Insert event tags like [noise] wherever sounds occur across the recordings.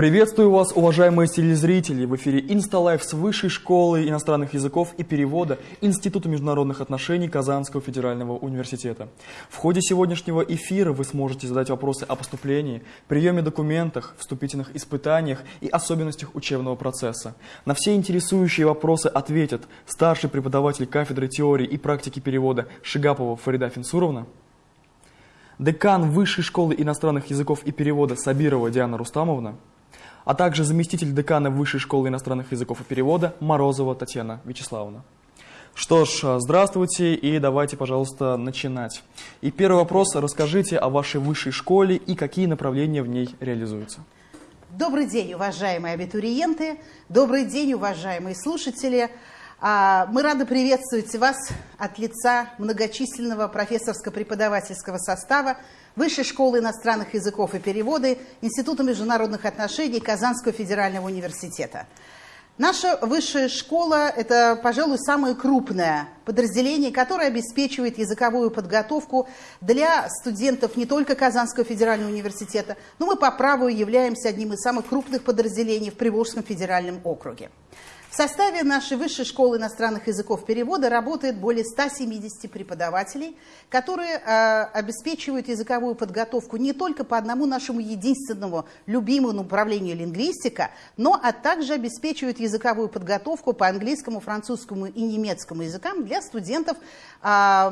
Приветствую вас, уважаемые телезрители! В эфире Инсталайф с Высшей школы иностранных языков и перевода Института международных отношений Казанского федерального университета. В ходе сегодняшнего эфира вы сможете задать вопросы о поступлении, приеме документах, вступительных испытаниях и особенностях учебного процесса. На все интересующие вопросы ответят старший преподаватель кафедры теории и практики перевода Шигапова Фарида Финсуровна, декан Высшей школы иностранных языков и перевода Сабирова Диана Рустамовна, а также заместитель декана Высшей школы иностранных языков и перевода Морозова Татьяна Вячеславовна. Что ж, здравствуйте и давайте, пожалуйста, начинать. И первый вопрос. Расскажите о вашей высшей школе и какие направления в ней реализуются. Добрый день, уважаемые абитуриенты. Добрый день, уважаемые слушатели. А, мы рады приветствовать вас от лица многочисленного профессорско-преподавательского состава Высшей школы иностранных языков и переводы Института международных отношений Казанского федерального университета. Наша высшая школа – это, пожалуй, самое крупное подразделение, которое обеспечивает языковую подготовку для студентов не только Казанского федерального университета, но мы по праву являемся одним из самых крупных подразделений в Приволжском федеральном округе. В составе нашей Высшей школы иностранных языков перевода работает более 170 преподавателей, которые э, обеспечивают языковую подготовку не только по одному нашему единственному любимому направлению лингвистика, но а также обеспечивают языковую подготовку по английскому, французскому и немецкому языкам для студентов э,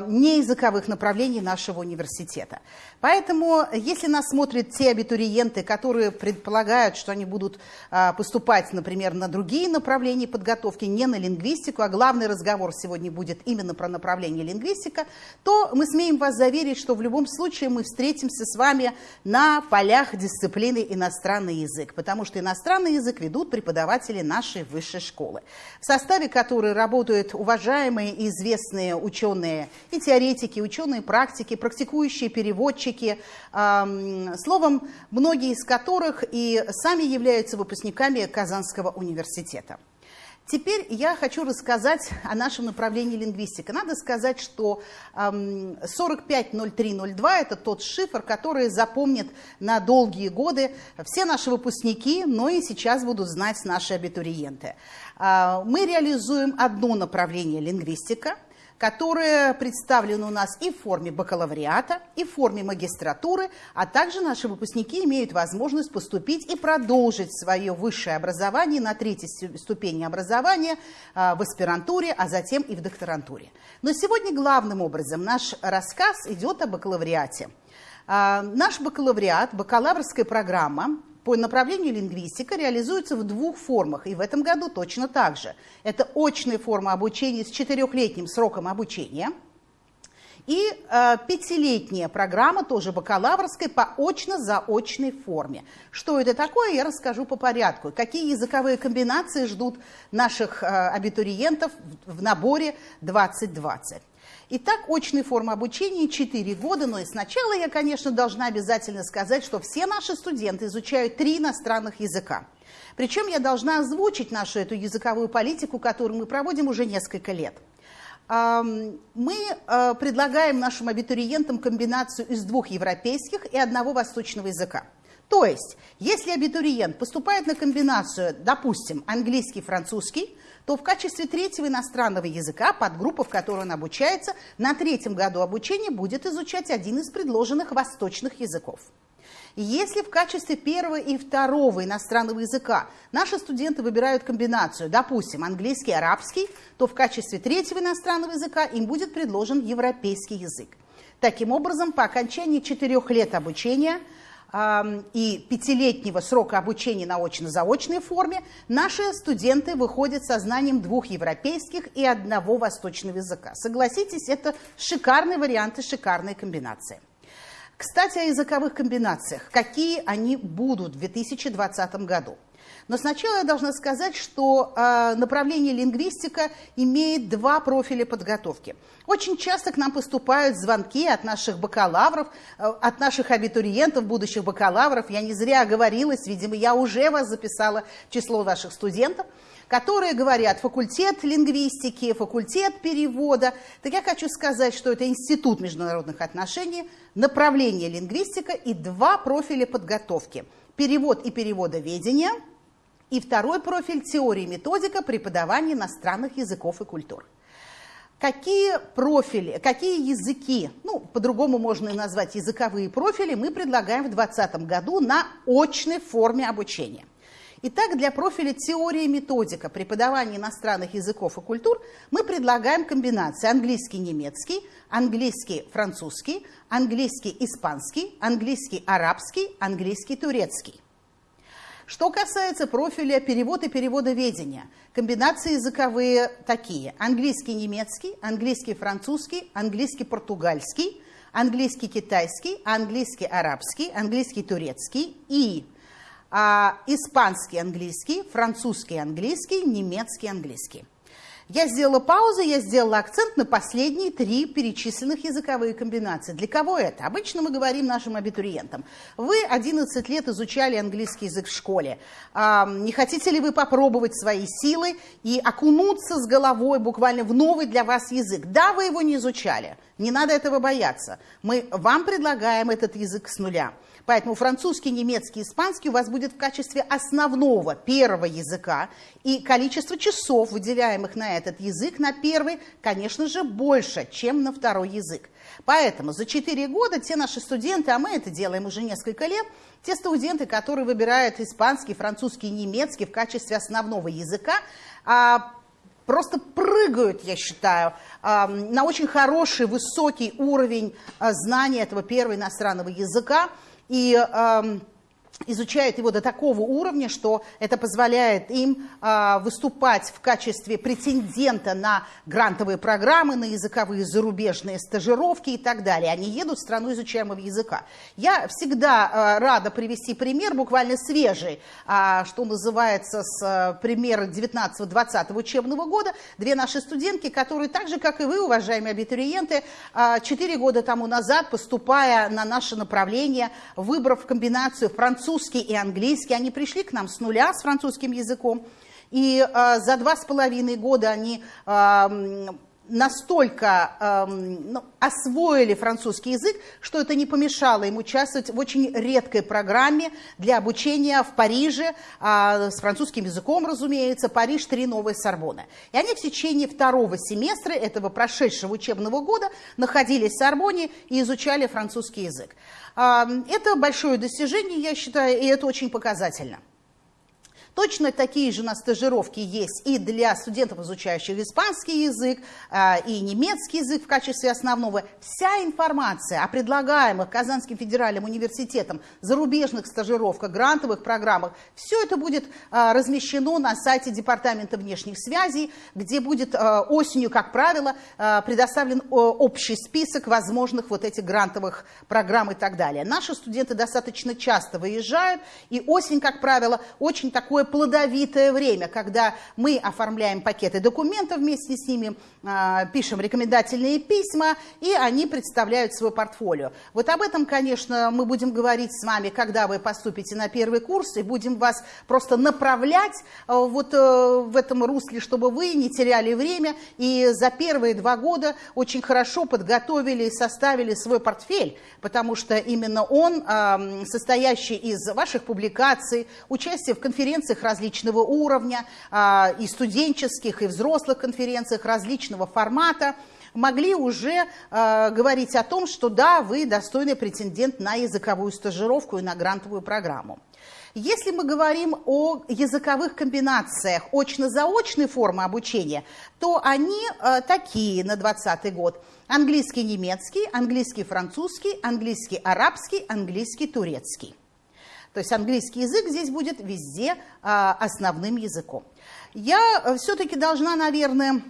неязыковых направлений нашего университета. Поэтому, если нас смотрят те абитуриенты, которые предполагают, что они будут э, поступать, например, на другие направления подготовки не на лингвистику, а главный разговор сегодня будет именно про направление лингвистика, то мы смеем вас заверить, что в любом случае мы встретимся с вами на полях дисциплины иностранный язык, потому что иностранный язык ведут преподаватели нашей высшей школы, в составе которой работают уважаемые и известные ученые и теоретики, ученые практики, практикующие переводчики, эм, словом, многие из которых и сами являются выпускниками Казанского университета. Теперь я хочу рассказать о нашем направлении лингвистика. Надо сказать, что 450302 – это тот шифр, который запомнит на долгие годы все наши выпускники, но и сейчас будут знать наши абитуриенты. А, мы реализуем одно направление лингвистика – которые представлены у нас и в форме бакалавриата, и в форме магистратуры, а также наши выпускники имеют возможность поступить и продолжить свое высшее образование на третьей ступени образования а, в аспирантуре, а затем и в докторантуре. Но сегодня главным образом наш рассказ идет о бакалавриате. А, наш бакалавриат, бакалаврская программа по направлению лингвистика реализуется в двух формах, и в этом году точно так же. Это очная форма обучения с четырехлетним сроком обучения и э, пятилетняя программа, тоже бакалаврская, по очно-заочной форме. Что это такое, я расскажу по порядку. Какие языковые комбинации ждут наших э, абитуриентов в, в наборе 2020. Итак, очная форма обучения 4 года, но сначала я, конечно, должна обязательно сказать, что все наши студенты изучают три иностранных языка. Причем я должна озвучить нашу эту языковую политику, которую мы проводим уже несколько лет. Мы э, предлагаем нашим абитуриентам комбинацию из двух европейских и одного восточного языка. То есть, если абитуриент поступает на комбинацию, допустим, английский-французский, то в качестве третьего иностранного языка подгруппа, в которой он обучается, на третьем году обучения будет изучать один из предложенных восточных языков. Если в качестве первого и второго иностранного языка наши студенты выбирают комбинацию, допустим, английский и арабский, то в качестве третьего иностранного языка им будет предложен европейский язык. Таким образом, по окончании четырех лет обучения – и пятилетнего срока обучения на очно-заочной форме, наши студенты выходят со знанием двух европейских и одного восточного языка. Согласитесь, это шикарный вариант и шикарная комбинация. Кстати, о языковых комбинациях. Какие они будут в 2020 году? Но сначала я должна сказать, что э, направление лингвистика имеет два профиля подготовки. Очень часто к нам поступают звонки от наших бакалавров, э, от наших абитуриентов, будущих бакалавров. Я не зря оговорилась, видимо, я уже вас записала число ваших студентов, которые говорят факультет лингвистики, факультет перевода. Так я хочу сказать, что это институт международных отношений, направление лингвистика и два профиля подготовки. Перевод и переводоведение – и второй профиль – теория и методика преподавания иностранных языков и культур. Какие профили, какие языки, ну, по-другому можно и назвать языковые профили, мы предлагаем в 2020 году на очной форме обучения. Итак, для профиля теория и методика преподавания иностранных языков и культур мы предлагаем комбинации английский-немецкий, английский-французский, английский-испанский, английский-арабский, английский-турецкий. Что касается профиля перевод и переводоведения, комбинации языковые такие. Английский-немецкий, английский-французский, английский-португальский, английский-китайский, английский-арабский, английский-турецкий и а, испанский-английский, французский-английский, немецкий-английский. Я сделала паузу, я сделала акцент на последние три перечисленных языковые комбинации. Для кого это? Обычно мы говорим нашим абитуриентам. Вы 11 лет изучали английский язык в школе. Не хотите ли вы попробовать свои силы и окунуться с головой буквально в новый для вас язык? Да, вы его не изучали. Не надо этого бояться. Мы вам предлагаем этот язык с нуля. Поэтому французский, немецкий, испанский у вас будет в качестве основного первого языка, и количество часов, выделяемых на этот язык, на первый, конечно же, больше, чем на второй язык. Поэтому за 4 года те наши студенты, а мы это делаем уже несколько лет, те студенты, которые выбирают испанский, французский, немецкий в качестве основного языка, а, просто прыгают, я считаю, на очень хороший, высокий уровень а, знания этого первого иностранного языка и изучают его до такого уровня, что это позволяет им э, выступать в качестве претендента на грантовые программы, на языковые зарубежные стажировки и так далее. Они едут в страну изучаемого языка. Я всегда э, рада привести пример, буквально свежий, э, что называется, с э, примера 19-20 учебного года. Две наши студентки, которые так же, как и вы, уважаемые абитуриенты, э, 4 года тому назад, поступая на наше направление, выбрав комбинацию французского французский и английский. Они пришли к нам с нуля с французским языком. И э, за два с половиной года они э, настолько э, ну, освоили французский язык, что это не помешало им участвовать в очень редкой программе для обучения в Париже, э, с французским языком, разумеется, Париж, три новые Сорбоны. И они в течение второго семестра этого прошедшего учебного года находились в Сорбоне и изучали французский язык. Это большое достижение, я считаю, и это очень показательно. Точно такие же на стажировке есть и для студентов, изучающих испанский язык, а, и немецкий язык в качестве основного. Вся информация о предлагаемых Казанским федеральным университетом зарубежных стажировках, грантовых программах, все это будет а, размещено на сайте Департамента внешних связей, где будет а, осенью, как правило, предоставлен общий список возможных вот этих грантовых программ и так далее. Наши студенты достаточно часто выезжают, и осень, как правило, очень такое плодовитое время, когда мы оформляем пакеты документов вместе с ними, пишем рекомендательные письма, и они представляют свой портфолио. Вот об этом, конечно, мы будем говорить с вами, когда вы поступите на первый курс, и будем вас просто направлять а, вот э, в этом русле, чтобы вы не теряли время, и за первые два года очень хорошо подготовили и составили свой портфель, потому что именно он, состоящий из ваших публикаций, участия в конференциях различного уровня, а, и студенческих, и взрослых конференциях различного формата, могли уже э, говорить о том, что да, вы достойный претендент на языковую стажировку и на грантовую программу. Если мы говорим о языковых комбинациях очно-заочной формы обучения, то они э, такие на 2020 год. Английский-немецкий, английский-французский, английский-арабский, английский-турецкий. То есть английский язык здесь будет везде а, основным языком. Я э, все-таки должна, наверное,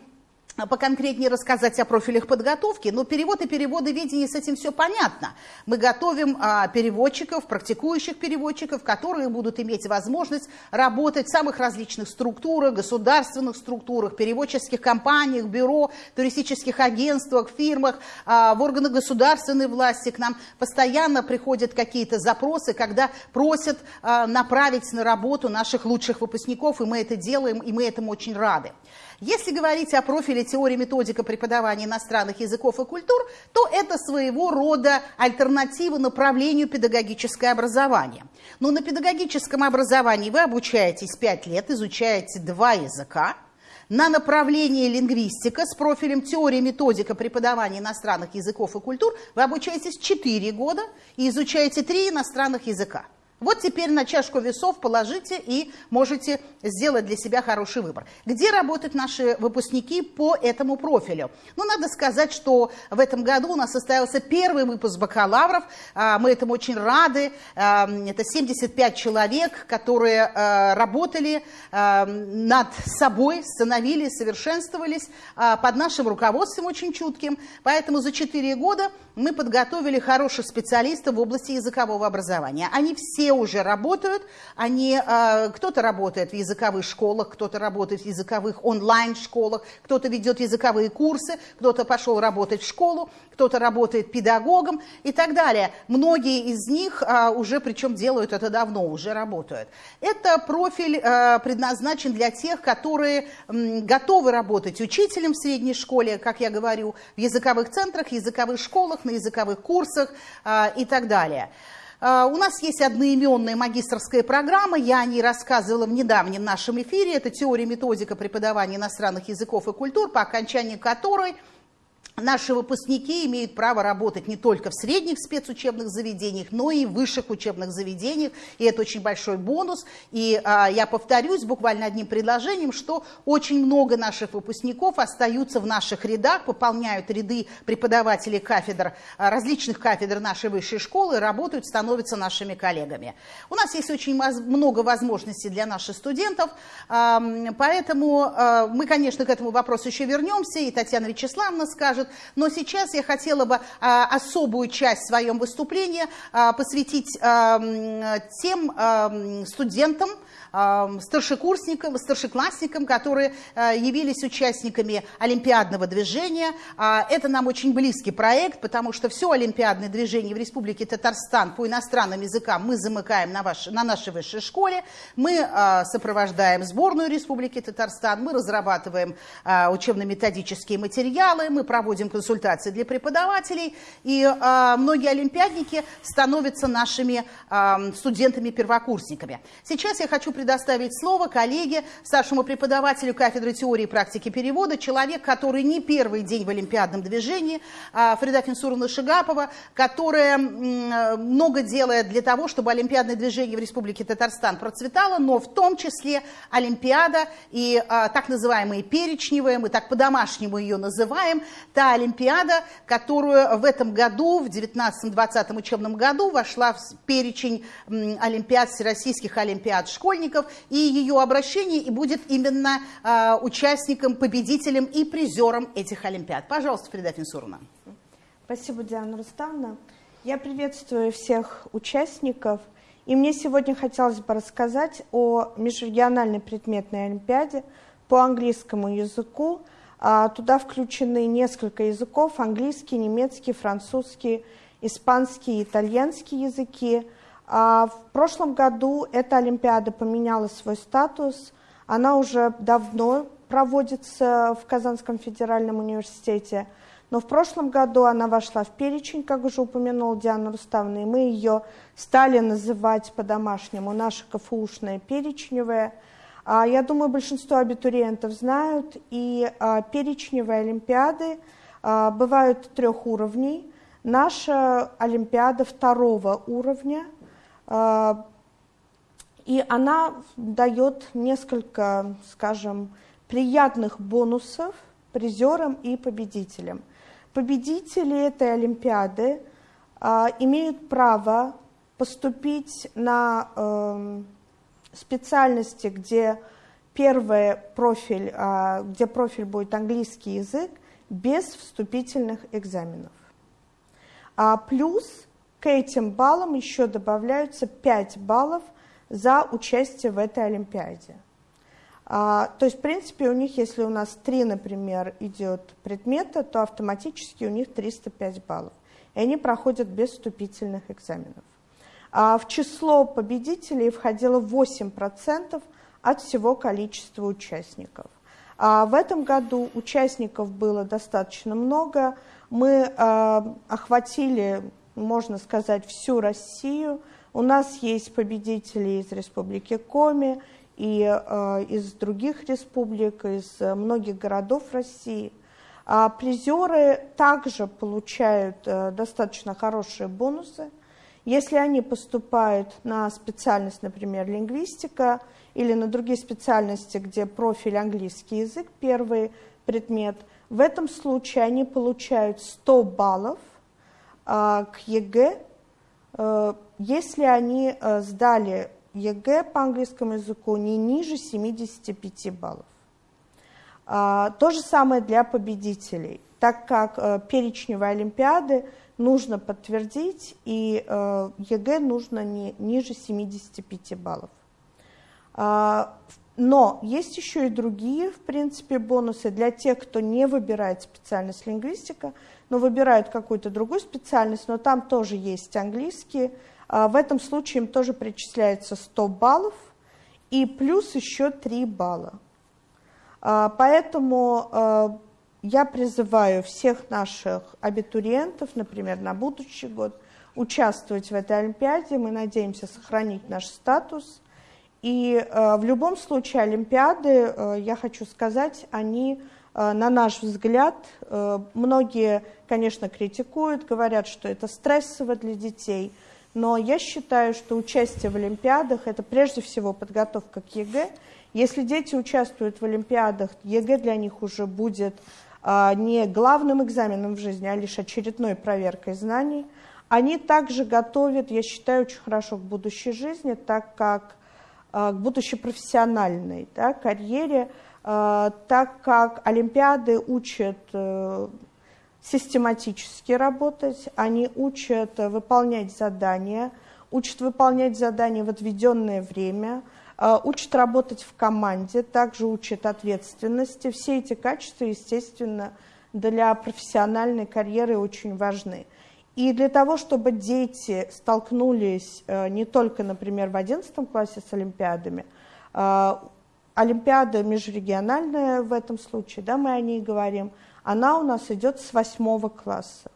поконкретнее рассказать о профилях подготовки, но перевод и переводоведение с этим все понятно. Мы готовим а, переводчиков, практикующих переводчиков, которые будут иметь возможность работать в самых различных структурах, государственных структурах, переводческих компаниях, бюро, туристических агентствах, фирмах, а, в органах государственной власти. К нам постоянно приходят какие-то запросы, когда просят а, направить на работу наших лучших выпускников, и мы это делаем, и мы этому очень рады. Если говорить о профиле теории методика преподавания иностранных языков и культур, то это своего рода альтернатива направлению педагогическое образование. Но на педагогическом образовании вы обучаетесь 5 лет, изучаете два языка, на направлении лингвистика с профилем теория методика преподавания иностранных языков и культур вы обучаетесь 4 года и изучаете 3 иностранных языка. Вот теперь на чашку весов положите и можете сделать для себя хороший выбор. Где работают наши выпускники по этому профилю? Ну, надо сказать, что в этом году у нас состоялся первый выпуск бакалавров. А, мы этому очень рады. А, это 75 человек, которые а, работали над собой, становились, совершенствовались под нашим руководством очень чутким. Поэтому за 4 года мы подготовили хороших специалистов в области языкового образования. Они все уже работают, они, э, кто-то работает в языковых школах, кто-то работает в языковых онлайн-школах, кто-то ведет языковые курсы, кто-то пошел работать в школу, кто-то работает педагогом и так далее. Многие из них э, уже, причем делают это давно, уже работают. Это профиль э, предназначен для тех, которые готовы работать учителем в средней школе, как я говорю, в языковых центрах, языковых школах, на языковых курсах а, и так далее. А, у нас есть одноименная магистрская программа, я о ней рассказывала в недавнем нашем эфире. Это теория методика преподавания иностранных языков и культур, по окончании которой Наши выпускники имеют право работать не только в средних спецучебных заведениях, но и в высших учебных заведениях, и это очень большой бонус. И а, я повторюсь буквально одним предложением, что очень много наших выпускников остаются в наших рядах, пополняют ряды преподавателей кафедр, а, различных кафедр нашей высшей школы, работают, становятся нашими коллегами. У нас есть очень много возможностей для наших студентов, поэтому а, мы, конечно, к этому вопросу еще вернемся, и Татьяна Вячеславовна скажет, но сейчас я хотела бы а, особую часть в своем выступлении а, посвятить а, тем студентам, старшекурсникам, старшеклассникам, которые явились участниками Олимпиадного движения. Это нам очень близкий проект, потому что все олимпиадное движение в Республике Татарстан по иностранным языкам мы замыкаем на, ваш, на нашей высшей школе. Мы сопровождаем сборную Республики Татарстан, мы разрабатываем учебно-методические материалы, мы проводим консультации для преподавателей, и э, многие олимпиадники становятся нашими э, студентами-первокурсниками. Сейчас я хочу предоставить слово коллеге, старшему преподавателю кафедры теории и практики перевода, человек, который не первый день в олимпиадном движении, э, Фрида Финсуровна Шигапова, которая много делает для того, чтобы олимпиадное движение в Республике Татарстан процветало, но в том числе Олимпиада и э, так называемые перечневые, мы так по-домашнему ее называем, та Олимпиада, которую в этом году, в 19-20 учебном году, вошла в перечень Олимпиад, всероссийских Олимпиад школьников, и ее обращение и будет именно э, участником, победителем и призером этих Олимпиад. Пожалуйста, Фрида Финсуровна. Спасибо, Диана Руставна. Я приветствую всех участников. И мне сегодня хотелось бы рассказать о межрегиональной предметной олимпиаде по английскому языку, а, туда включены несколько языков, английский, немецкий, французский, испанский, итальянский языки. А, в прошлом году эта Олимпиада поменяла свой статус. Она уже давно проводится в Казанском федеральном университете. Но в прошлом году она вошла в перечень, как уже упомянула Диана Руставна, и мы ее стали называть по-домашнему наша КФУшная перечневая – а, я думаю, большинство абитуриентов знают, и а, перечневые олимпиады бывают трех уровней. Наша олимпиада второго уровня, и она дает несколько, скажем, приятных бонусов призерам и победителям. Победители этой олимпиады имеют право поступить на эм, специальности, где первый профиль, а, где профиль будет английский язык, без вступительных экзаменов. А плюс к этим баллам еще добавляются 5 баллов за участие в этой Олимпиаде. А, то есть, в принципе, у них, если у нас 3, например, идет предмета, то автоматически у них 305 баллов. И они проходят без вступительных экзаменов. А в число победителей входило 8% от всего количества участников. А в этом году участников было достаточно много. Мы э, охватили, можно сказать, всю Россию. У нас есть победители из Республики Коми и э, из других республик, из многих городов России. А призеры также получают э, достаточно хорошие бонусы. Если они поступают на специальность, например, лингвистика, или на другие специальности, где профиль английский язык, первый предмет, в этом случае они получают 100 баллов к ЕГЭ, если они э, сдали ЕГЭ по английскому языку не ниже 75 баллов. Э, то же самое для победителей, так как э, перечневые олимпиады нужно подтвердить, и ЕГЭ нужно не ниже 75 баллов. А, но есть еще и другие, в принципе, бонусы для тех, кто не выбирает специальность лингвистика, но выбирают какую-то другую специальность, но там тоже есть английский. А, в этом случае им тоже причисляется 100 баллов и плюс еще 3 балла. А, поэтому я призываю всех наших абитуриентов, например, на будущий год, участвовать в этой Олимпиаде. Мы надеемся сохранить наш статус – и в любом случае Олимпиады, я хочу сказать, они, на наш взгляд, э, многие, конечно, критикуют, говорят, что это стрессово для детей, но я считаю, что участие в Олимпиадах – это прежде всего подготовка к ЕГЭ. Если дети участвуют в Олимпиадах, ЕГЭ для них уже будет э, не главным экзаменом в жизни, а лишь очередной проверкой знаний. Они также готовят, я считаю, очень хорошо к будущей жизни, так как Э, к будущей профессиональной да, карьере, э, так как Олимпиады учат э, систематически работать, они учат выполнять задания, учат выполнять задания в отведенное время, учат работать в команде, также учат ответственности. Все эти качества, естественно, для профессиональной карьеры очень важны. И для того, чтобы дети столкнулись э, не только, например, в 11 классе с олимпиадами, э, олимпиада межрегиональная в этом случае, да, мы о ней говорим, она у нас идет с 8 класса.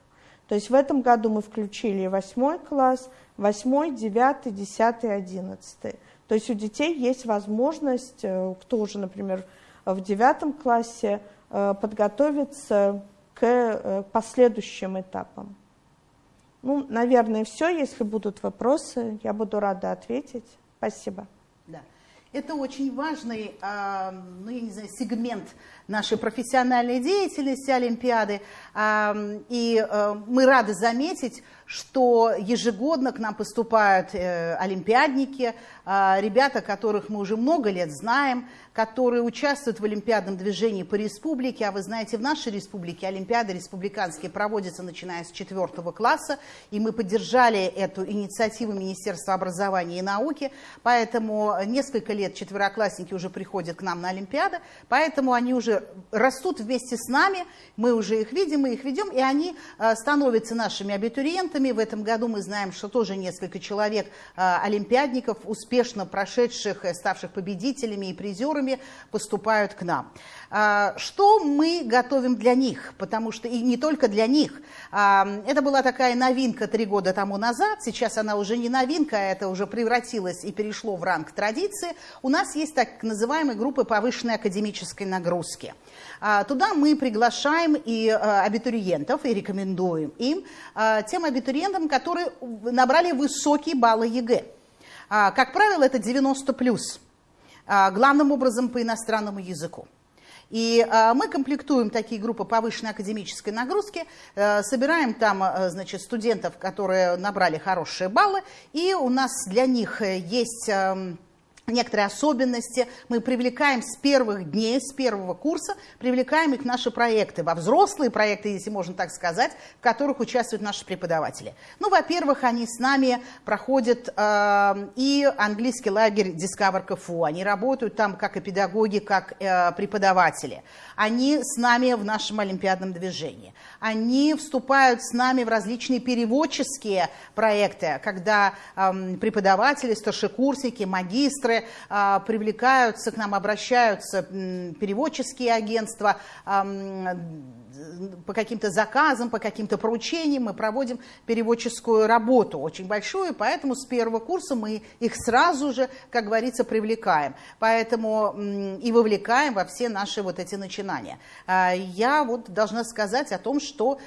То есть в этом году мы включили 8 класс, 8, 9, 10, 11. То есть у детей есть возможность, э, кто уже, например, в 9 классе, подготовиться к последующим этапам. Ну, наверное, все. Если будут вопросы, я буду рада ответить. Спасибо. Да. Это очень важный э, ну, я не знаю, сегмент нашей профессиональной деятельности Олимпиады. Э, и э, мы рады заметить, что ежегодно к нам поступают э, олимпиадники, э, ребята, которых мы уже много лет знаем, которые участвуют в олимпиадном движении по республике. А вы знаете, в нашей республике олимпиады республиканские проводятся начиная с четвертого класса, и мы поддержали эту инициативу Министерства образования и науки, поэтому несколько лет четвероклассники уже приходят к нам на олимпиады, поэтому они уже растут вместе с нами, мы уже их видим, мы их ведем, и они э, становятся нашими абитуриентами. В этом году мы знаем, что тоже несколько человек э, олимпиадников, успешно прошедших, ставших победителями и призерами, поступают к нам. А, что мы готовим для них? Потому что и не только для них. А, это была такая новинка три года тому назад, сейчас она уже не новинка, а это уже превратилось и перешло в ранг традиции. У нас есть так называемые группы повышенной академической нагрузки. Туда мы приглашаем и абитуриентов, и рекомендуем им, тем абитуриентам, которые набрали высокие баллы ЕГЭ. Как правило, это 90 плюс. А, главным образом по иностранному языку. И а, мы комплектуем такие группы повышенной академической нагрузки, а, собираем там значит, студентов, которые набрали хорошие баллы, и у нас для них есть некоторые особенности. Мы привлекаем с первых дней, с первого курса, привлекаем их в наши проекты, во взрослые проекты, если можно так сказать, в которых участвуют наши преподаватели. Ну, во-первых, они с нами проходят э, и английский лагерь Discover КФУ. Они работают там как и педагоги, как э, преподаватели. Они с нами в нашем олимпиадном движении. Они вступают с нами в различные переводческие проекты, когда э, преподаватели, старшекурсники, магистры, а, привлекаются к нам, обращаются переводческие агентства, по каким-то заказам, по каким-то поручениям мы проводим переводческую работу очень большую, поэтому с первого курса мы их сразу же, как говорится, привлекаем. Поэтому и вовлекаем во все наши вот эти начинания. А, я вот должна сказать о том, что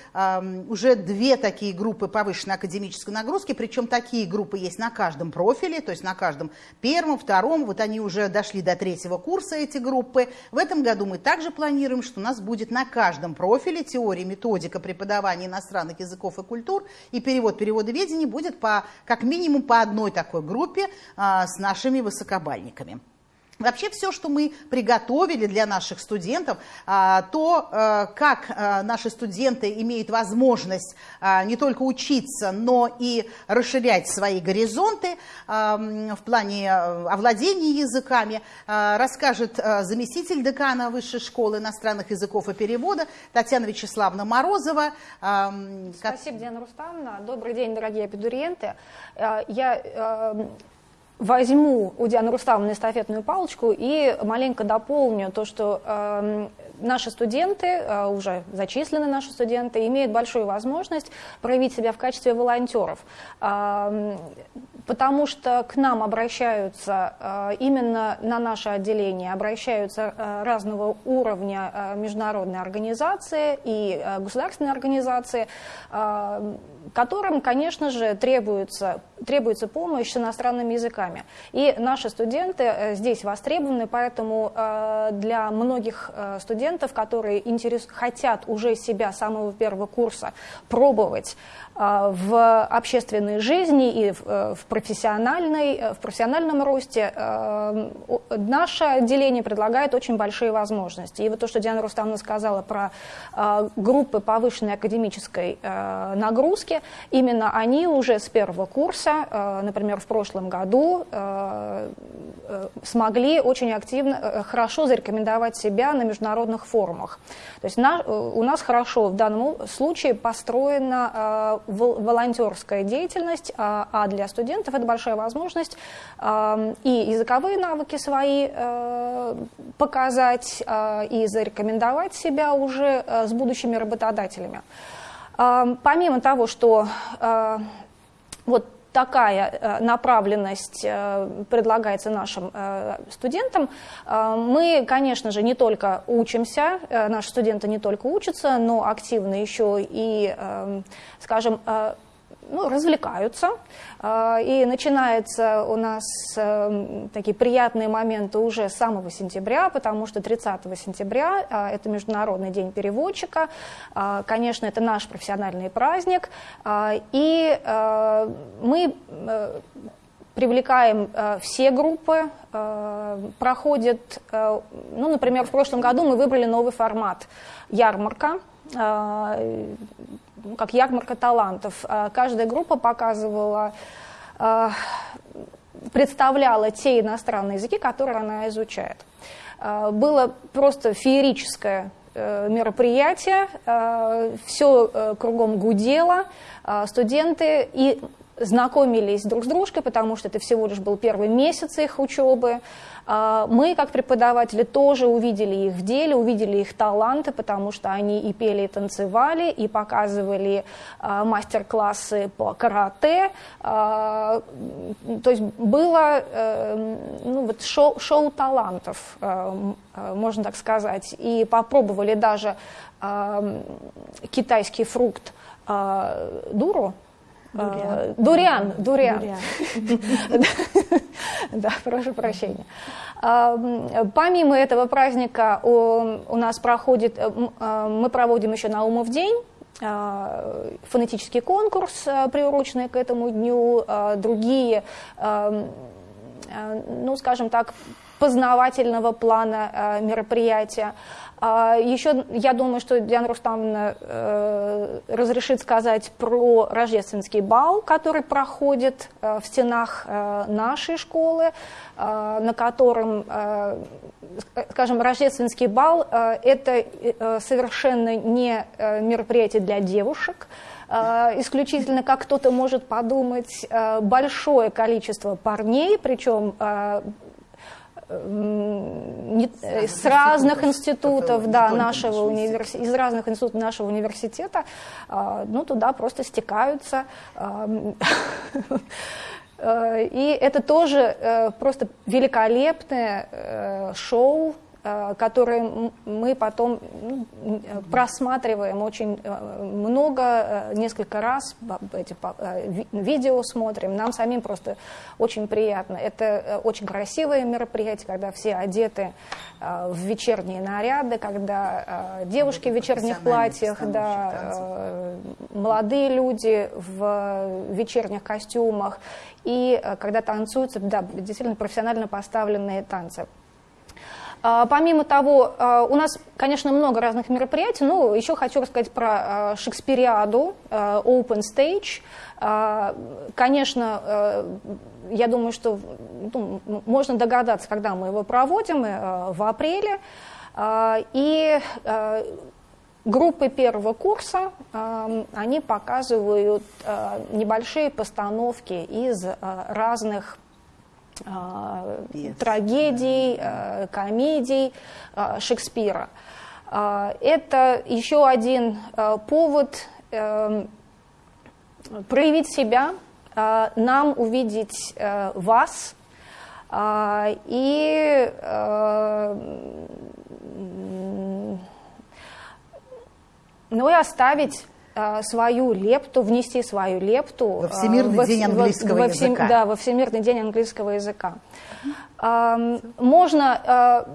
уже две такие группы повышенной академической нагрузки, причем такие группы есть на каждом профиле, то есть на каждом первом, втором, вот они уже дошли до третьего курса, эти группы. В этом году мы также планируем, что у нас будет на каждом профиле профиле теории, методика преподавания иностранных языков и культур и перевод переводоведения будет по, как минимум по одной такой группе а, с нашими высокобальниками. Вообще все, что мы приготовили для наших студентов, а, то, э, как э, наши студенты имеют возможность а, не только учиться, но и расширять свои горизонты в плане э, овладения языками, расскажет заместитель декана Высшей школы иностранных языков и перевода Татьяна Вячеславовна Морозова. Спасибо, Диана Рустамовна. Добрый день, дорогие абитуриенты. Я возьму у Дианы Руставовны эстафетную палочку и маленько дополню то, что э, наши студенты, э, уже зачислены наши студенты, имеют большую возможность проявить себя в качестве волонтеров, э, потому что к нам обращаются э, именно на наше отделение, обращаются э, разного уровня э, международные организации и государственные организации, э, которым, конечно же, требуется, требуется помощь с иностранными языками. И наши студенты э, здесь востребованы, поэтому э, для многих э, студентов, которые интерес, хотят уже себя с самого первого курса пробовать в общественной жизни и в профессиональной, в профессиональном росте, наше отделение предлагает очень большие возможности. И вот то, что Диана Рустамовна сказала про группы повышенной академической нагрузки, именно они уже с первого курса, э, например, в прошлом году, э, э, смогли очень активно, хорошо зарекомендовать себя на международных форумах. То есть у нас хорошо в данном случае построена волонтерская деятельность, а для студентов это большая возможность и языковые навыки свои показать, и зарекомендовать себя уже с будущими работодателями. Помимо того, что э, вот такая э, направленность э, предлагается нашим студентам. Мы, конечно же, не только учимся, наши студенты не только учатся, но активно еще и, скажем, ну, развлекаются. А, и начинается у нас эм, такие приятные моменты уже с самого сентября, потому что 30 сентября а, это Международный день переводчика. А, конечно, это наш профессиональный праздник. И э, мы э, привлекаем э, все группы, проходит, ну, например, в прошлом году мы выбрали новый формат ярмарка, ну, как ярмарка талантов. А, каждая группа показывала, а, представляла те иностранные языки, которые она изучает. А, было просто феерическое э, мероприятие, все э, кругом гудело, студенты и знакомились друг с дружкой, потому что это всего лишь был первый месяц их учебы. А, мы, как преподаватели, тоже увидели их в деле, увидели их таланты, потому что они и пели, и танцевали, и показывали а, мастер-классы по карате. А, то есть было э, ну, вот шоу, шоу талантов, э, можно так сказать. И попробовали даже китайский фрукт дуру, Дуриан. Дуриан, дуриан. [laughs] [laughs] [laughs] Да, прошу прощения. Помимо этого праздника у нас проходит, э, э, мы проводим еще Наумов день, э, фонетический конкурс, приуроченный к этому дню, другие ну, скажем так, познавательного плана мероприятия. А, Еще я думаю, что Диана Рустамовна э, разрешит сказать про рождественский бал, который проходит э, в стенах э, нашей школы, на котором, скажем, рождественский бал – это совершенно не мероприятие для девушек, исключительно, как кто-то может подумать, большое количество парней, причем не, с разных институтов, да, нашего университета, из разных институтов нашего университета, а, ну, туда просто стекаются. [laughs] Э, и это тоже э, просто великолепное э, шоу, которые мы потом ну, просматриваем очень э, много, э, несколько раз, эти видео смотрим, нам самим просто очень приятно. Это очень красивое мероприятие, когда все одеты в вечерние наряды, когда девушки в вечерних платьях, да, молодые люди в вечерних костюмах, и когда танцуются, да, действительно профессионально поставленные танцы. А, помимо того, а, у нас, конечно, много разных мероприятий, но еще хочу рассказать про а, Шекспириаду, Open Stage. Конечно, я думаю, что ну, можно догадаться, когда мы его проводим, в апреле. И группы первого курса, они показывают небольшие постановки из разных. Трагедий, э, комедий э, Шекспира. Э, это еще один повод проявить себя, нам увидеть вас и ну и оставить свою лепту, внести свою лепту во Всемирный во, день английского во, языка. Во, да, во Всемирный день английского языка. Можно а,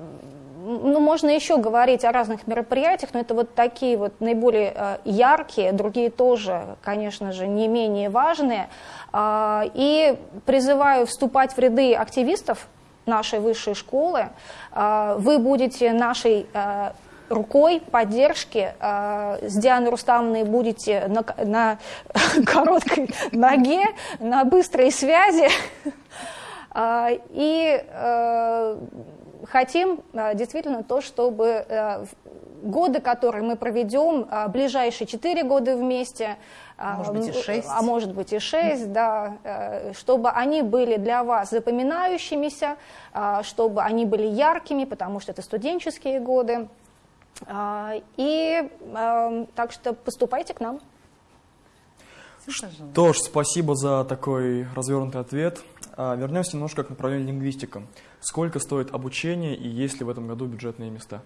ну, можно еще говорить о разных мероприятиях, но это вот такие вот наиболее а, яркие, другие тоже, конечно же, не менее важные. И призываю вступать в ряды активистов нашей высшей школы. Вы будете нашей рукой поддержки э, с Дианой Рустамовной будете на, на [laughs] короткой ноге, на быстрой связи. Э, [laughs] и э, хотим э, действительно то, чтобы годы, которые мы проведем, ближайшие четыре года вместе, а может быть и шесть. А может быть и шесть, да, чтобы они были для вас запоминающимися, чтобы они были яркими, потому что это студенческие годы. А, и эм, так что поступайте к нам. Что ж, спасибо за такой развернутый ответ. А, вернемся немножко к направлению лингвистика. Сколько стоит обучение и есть ли в этом году бюджетные места?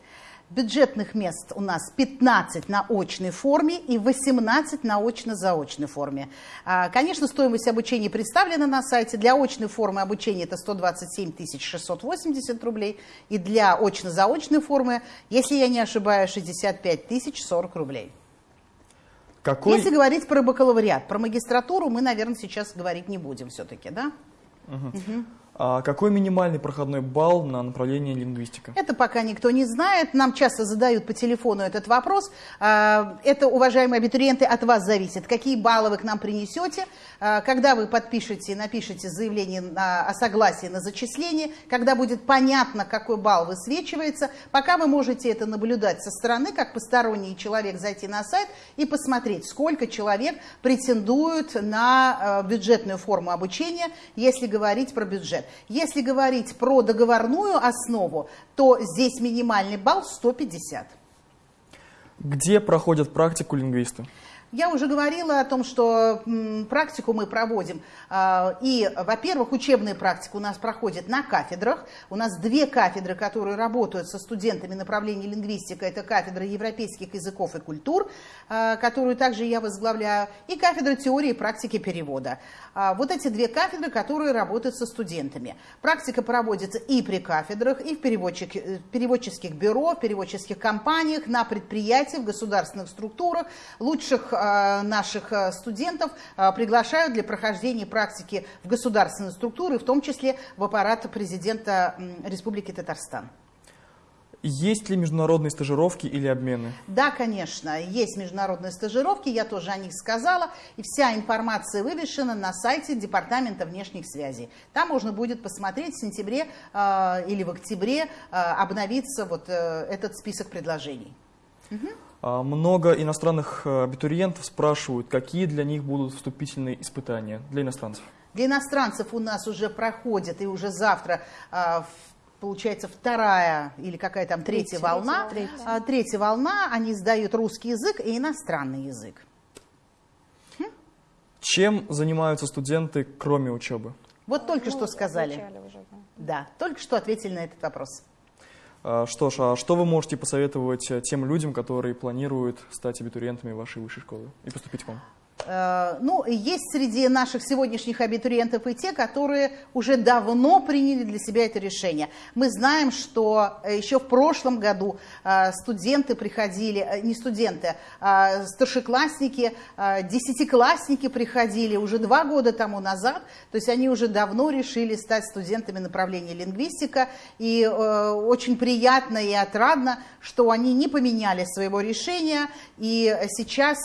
Бюджетных мест у нас 15 на очной форме и 18 на очно-заочной форме. А, конечно, стоимость обучения представлена на сайте. Для очной формы обучения это 127 680 рублей. И для очно-заочной формы, если я не ошибаюсь, 65 тысяч 40 рублей. Какой... Если говорить про бакалавриат, про магистратуру мы, наверное, сейчас говорить не будем все-таки, да? Угу. Угу. А какой минимальный проходной балл на направление лингвистика? Это пока никто не знает. Нам часто задают по телефону этот вопрос. А, это, уважаемые абитуриенты, от вас зависит. Какие баллы вы к нам принесете, а, когда вы подпишете, напишите заявление о согласии на зачисление, когда будет понятно, какой балл высвечивается. Пока вы можете это наблюдать со стороны, как посторонний человек зайти на сайт и посмотреть, сколько человек претендуют на а, бюджетную форму обучения, если говорить про бюджет. Если говорить про договорную основу, то здесь минимальный балл 150. Где проходят практику лингвисты? Я уже говорила о том, что практику мы проводим. А, и, во-первых, учебная практика у нас проходит на кафедрах. У нас две кафедры, которые работают со студентами направления лингвистика. Это кафедра европейских языков и культур, а, которую также я возглавляю, и кафедра теории и практики перевода. А, вот эти две кафедры, которые работают со студентами. Практика проводится и при кафедрах, и в э, переводческих бюро, в переводческих компаниях, на предприятиях, в государственных структурах, лучших наших студентов приглашают для прохождения практики в государственные структуры, в том числе в аппарат президента Республики Татарстан. Есть ли международные стажировки или обмены? Да, конечно, есть международные стажировки, я тоже о них сказала, и вся информация вывешена на сайте Департамента внешних связей. Там можно будет посмотреть в сентябре э, или в октябре э, обновится вот э, этот список предложений. Угу. Много иностранных э, абитуриентов спрашивают, какие для них будут вступительные испытания для иностранцев. Для иностранцев у нас уже проходит и уже завтра э, получается вторая или какая там третья, третья волна. Третья. А, третья волна, они сдают русский язык и иностранный язык. Хм? Чем занимаются студенты, кроме учебы? Вот только ну, что сказали. Уже, да. да, только что ответили на этот вопрос. А, что ж, а что вы можете посоветовать тем людям, которые планируют стать абитуриентами вашей высшей школы и поступить к вам? Э, ну, есть среди наших сегодняшних абитуриентов и те, которые уже давно приняли для себя это решение. Мы знаем, что э, еще в прошлом году э, студенты приходили, не студенты, а старшеклассники, десятиклассники приходили уже два года тому назад, то есть они уже давно решили стать студентами направления лингвистика, и очень приятно и отрадно, что они не поменяли своего решения. И сейчас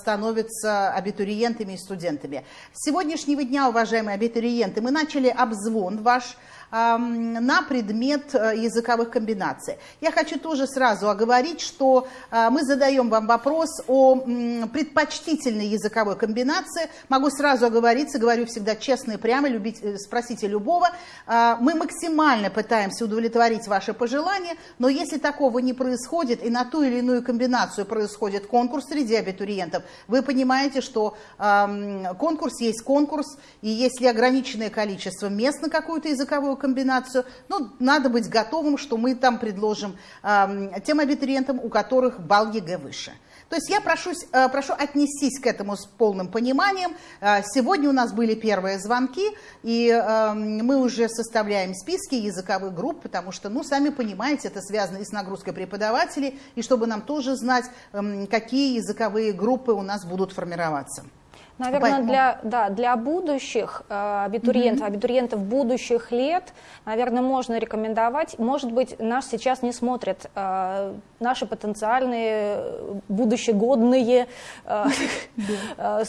становятся абитуриентами и студентами. С сегодняшнего дня, уважаемые абитуриенты, мы начали обзвон ваш на предмет э, языковых комбинаций. Я хочу тоже сразу оговорить, что э, мы задаем вам вопрос о предпочтительной языковой комбинации. Могу сразу оговориться, говорю всегда честно и прямо, любить, э, спросите любого. Мы максимально пытаемся удовлетворить ваши пожелания, но если такого не происходит и на ту или иную комбинацию происходит конкурс среди абитуриентов, вы понимаете, что конкурс есть конкурс, и если ограниченное количество мест на какую-то языковую комбинацию. Ну, надо быть готовым, что мы там предложим э, тем абитуриентам, у которых балл ЕГЭ выше. То есть я прошу, э, прошу отнестись к этому с полным пониманием. Э, сегодня у нас были первые звонки, и э, мы уже составляем списки языковых групп, потому что, ну, сами понимаете, это связано и с нагрузкой преподавателей, и чтобы нам тоже знать, эм, какие языковые группы у нас будут формироваться. Наверное, Поэтому... для, да, для будущих э, абитуриентов, mm-hmm. абитуриентов будущих лет, наверное, можно рекомендовать. Может быть, нас сейчас не смотрят э, наши потенциальные э, будущегодные э, э,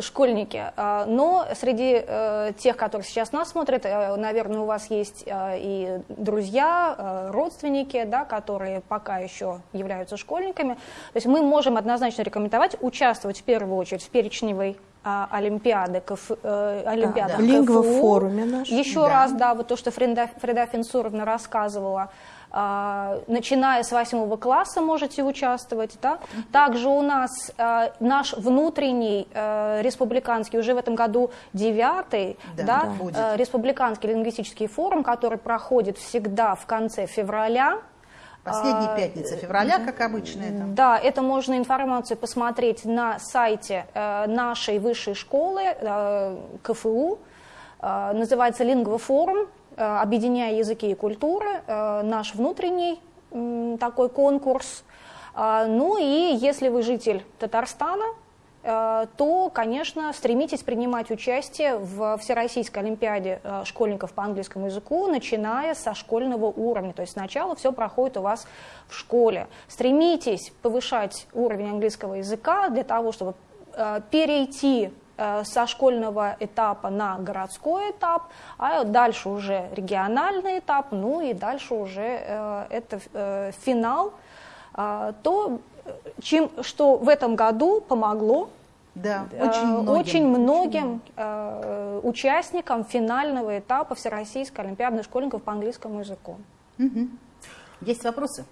школьники. Э, но среди э, тех, которые сейчас нас смотрят, э, наверное, у вас есть э, и друзья, э, родственники, да, которые пока еще являются школьниками. То есть мы можем однозначно рекомендовать участвовать в первую очередь в перечневой а, Олимпиады, КФ, э, Олимпиада да, да. Лингвофоруме наш. Еще да. раз, да, вот то, что Фреда, Фреда Финсуровна рассказывала, а, начиная с восьмого класса можете участвовать. Да? Также у нас а, наш внутренний а, республиканский, уже в этом году девятый, да, да, да, республиканский лингвистический форум, который проходит всегда в конце февраля. Последняя а, пятница февраля, как обычно это. Да, это можно информацию посмотреть на сайте э, нашей высшей школы э, КФУ. Э, называется «Лингвофорум», объединяя языки и культуры, наш внутренний такой конкурс. Ну и если вы житель Татарстана, Э, то, конечно, стремитесь принимать участие в Всероссийской Олимпиаде э, школьников по английскому языку, начиная со школьного уровня. То есть сначала все проходит у вас в школе. Стремитесь повышать уровень английского языка для того, чтобы э, перейти со школьного этапа на городской этап, а дальше уже региональный этап, ну и дальше уже это финал, то чем, что в этом году помогло да, э, очень многим, очень многим э, участникам финального этапа Всероссийской Олимпиады школьников по английскому языку. Угу. Есть вопросы?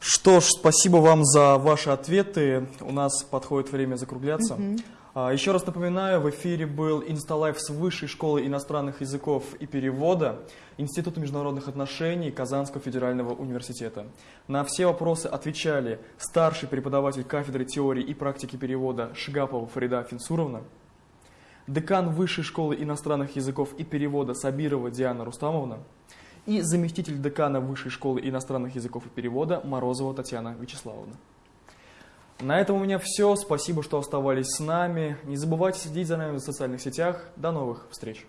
Что ж, спасибо вам за ваши ответы. У нас подходит время закругляться. Угу. А, еще раз напоминаю, в эфире был Инсталайф с Высшей школы иностранных языков и перевода Института международных отношений Казанского федерального университета. На все вопросы отвечали старший преподаватель кафедры теории и практики перевода Шигапова Фарида Финсуровна, декан Высшей школы иностранных языков и перевода Сабирова Диана Рустамовна и заместитель декана Высшей школы иностранных языков и перевода Морозова Татьяна Вячеславовна. На этом у меня все. Спасибо, что оставались с нами. Не забывайте следить за нами в социальных сетях. До новых встреч.